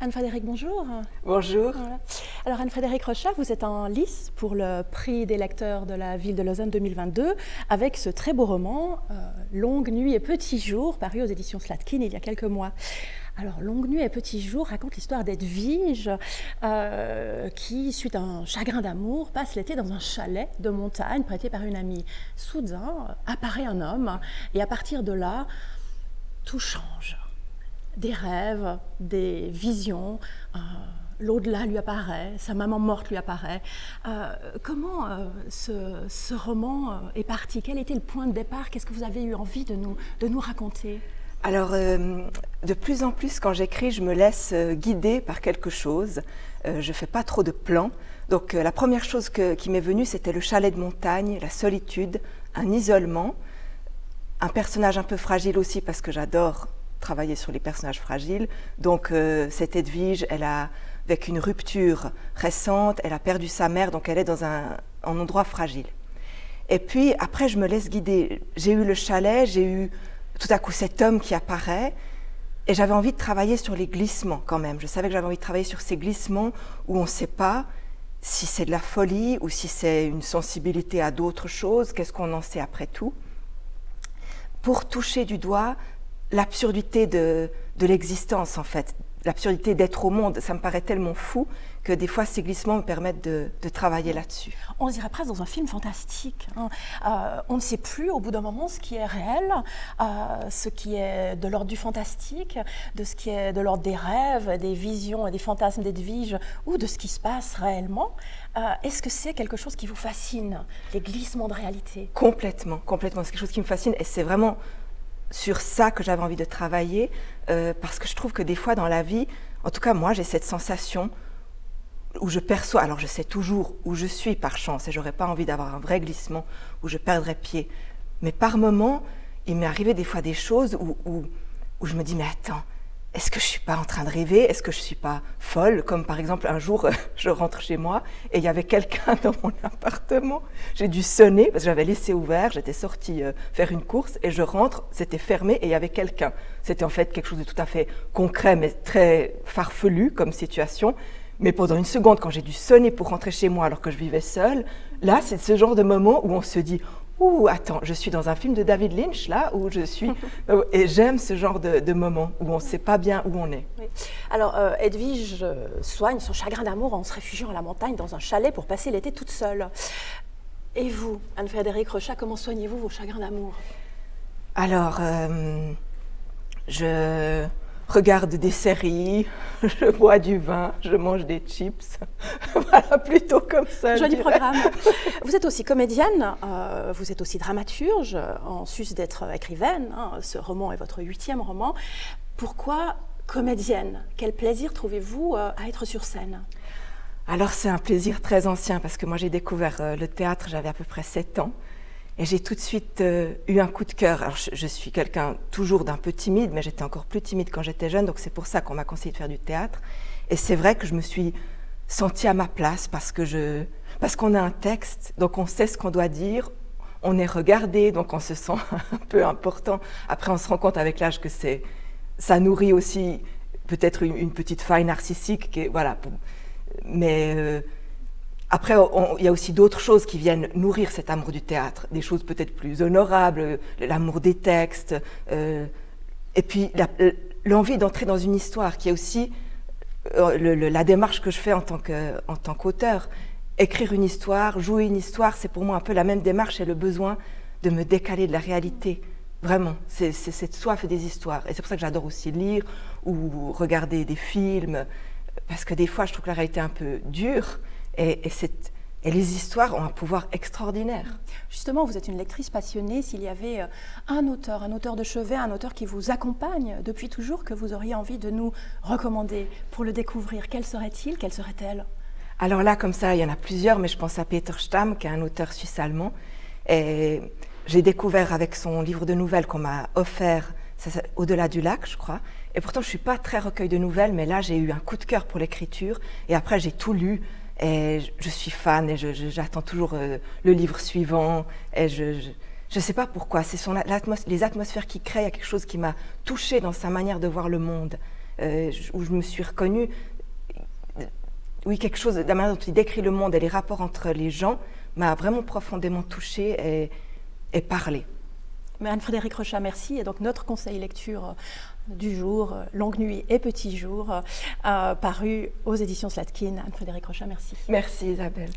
Anne-Frédéric, bonjour. Bonjour. Alors Anne-Frédéric Rochat, vous êtes en lice pour le prix des lecteurs de la ville de Lausanne 2022 avec ce très beau roman, euh, Longue nuit et petits jours, paru aux éditions Slatkin il y a quelques mois. Alors, Longue nuit et petits jours raconte l'histoire d'Edwige euh, qui, suite à un chagrin d'amour, passe l'été dans un chalet de montagne prêté par une amie. Soudain, apparaît un homme et à partir de là, tout change des rêves, des visions. Euh, l'au-delà lui apparaît, sa maman morte lui apparaît. Euh, comment euh, ce, roman est parti? Quel était le point de départ? Qu'est-ce que vous avez eu envie de nous, de nous raconter? Alors, de plus en plus, quand j'écris, je me laisse guider par quelque chose. je ne fais pas trop de plans. Donc, la première chose qui m'est venue, c'était le chalet de montagne, la solitude, un isolement, un personnage un peu fragile aussi, parce que j'adore travailler sur les personnages fragiles. Donc euh, cette Edwige, elle a, avec une rupture récente, elle a perdu sa mère, donc elle est dans un, endroit fragile. Et puis après, je me laisse guider. J'ai eu le chalet, j'ai eu tout à coup cet homme qui apparaît, et j'avais envie de travailler sur les glissements quand même. Je savais que j'avais envie de travailler sur ces glissements où on ne sait pas si c'est de la folie ou si c'est une sensibilité à d'autres choses, qu'est-ce qu'on en sait après tout, pour toucher du doigt l'absurdité de, l'existence, en fait, l'absurdité d'être au monde. Ça me paraît tellement fou que des fois, ces glissements me permettent de, travailler là-dessus. On dirait presque dans un film fantastique. Hein. Euh, on ne sait plus, au bout d'un moment, ce qui est réel, euh, ce qui est de l'ordre du fantastique, de ce qui est de l'ordre des rêves, des visions et des fantasmes d'Edwige, ou de ce qui se passe réellement. Euh, est-ce que c'est quelque chose qui vous fascine, les glissements de réalité? Complètement, complètement. C'est quelque chose qui me fascine et c'est vraiment sur ça que j'avais envie de travailler, euh, parce que je trouve que des fois dans la vie, en tout cas moi j'ai cette sensation où je perçois, alors je sais toujours où je suis par chance et j'aurais pas envie d'avoir un vrai glissement où je perdrais pied, mais par moments il m'est arrivé des fois des choses où, où, où je me dis mais attends, est-ce que je suis pas en train de rêver? Est-ce que je suis pas folle? Comme par exemple, un jour, je rentre chez moi et il y avait quelqu'un dans mon appartement. J'ai dû sonner parce que j'avais laissé ouvert, j'étais sortie euh, faire une course et je rentre, c'était fermé et il y avait quelqu'un. C'était en fait quelque chose de tout à fait concret mais très farfelu comme situation. Mais pendant une seconde, quand j'ai dû sonner pour rentrer chez moi alors que je vivais seule, là, c'est ce genre de moment où on se dit Ouh, attends, je suis dans un film de David Lynch, là, où je suis. Et j'aime ce genre de, de moment où on ne sait pas bien où on est. Alors, euh, Edwige euh, soigne son chagrin d'amour en se réfugiant à la montagne dans un chalet pour passer l'été toute seule. Et vous, Anne-Frédéric Rochat, comment soignez-vous vos chagrins d'amour? Alors, euh, je regarde des séries, je bois du vin, je mange des chips. Voilà, plutôt comme ça. Joli programme. Vous êtes aussi comédienne, euh, vous êtes aussi dramaturge, en sus d'être écrivaine. Hein. ce roman est votre huitième roman. Pourquoi comédienne? Quel plaisir trouvez-vous euh, à être sur scène? Alors c'est un plaisir très ancien parce que moi j'ai découvert euh, le théâtre, j'avais à peu près 7 ans. Et j'ai tout de suite euh, eu un coup de cœur. Alors, je, suis quelqu'un toujours d'un peu timide, mais j'étais encore plus timide quand j'étais jeune, donc c'est pour ça qu'on m'a conseillé de faire du théâtre. Et c'est vrai que je me suis sentie à ma place parce que je, parce qu'on a un texte, donc on sait ce qu'on doit dire, on est regardé, donc on se sent un peu important. Après, on se rend compte avec l'âge que c'est, ça nourrit aussi peut-être une, petite faille narcissique, qui voilà. Mais euh, après, il y a aussi d'autres choses qui viennent nourrir cet amour du théâtre, des choses peut-être plus honorables, l'amour des textes, euh, et puis l'envie d'entrer dans une histoire, qui est aussi euh, la démarche que je fais en tant qu'auteur. Écrire une histoire, jouer une histoire, c'est pour moi un peu la même démarche et le besoin de me décaler de la réalité. Vraiment, c'est cette soif des histoires. Et c'est pour ça que j'adore aussi lire ou regarder des films, parce que des fois, je trouve que la réalité est un peu dure. Et, les histoires ont un pouvoir extraordinaire. Justement, vous êtes une lectrice passionnée. S'il y avait euh, un auteur, un auteur de chevet, un auteur qui vous accompagne depuis toujours, que vous auriez envie de nous recommander pour le découvrir, quel serait-il? Quelle serait-elle? Alors là, comme ça, il y en a plusieurs, mais je pense à Peter Stamm, qui est un auteur suisse-allemand. Et j'ai découvert avec son livre de nouvelles qu'on m'a offert, Au-delà du lac, je crois. Et pourtant, je ne suis pas très recueil de nouvelles, mais là, j'ai eu un coup de cœur pour l'écriture. Et après, j'ai tout lu. Je suis fan et j'attends toujours euh, le livre suivant. Et je ne sais pas pourquoi. C'est les atmosphères qu'il crée. Il y a quelque chose qui m'a touchée dans sa manière de voir le monde. où je me suis reconnue. Oui, quelque chose, la manière dont il décrit le monde et les rapports entre les gens m'a vraiment profondément touchée et, et parlé. Anne-Frédéric Rochat, merci. Et donc notre conseil lecture du jour, Longue Nuit et Petit Jour, paru aux éditions Slatkin. Anne-Frédéric Rochat, merci. Merci Isabelle.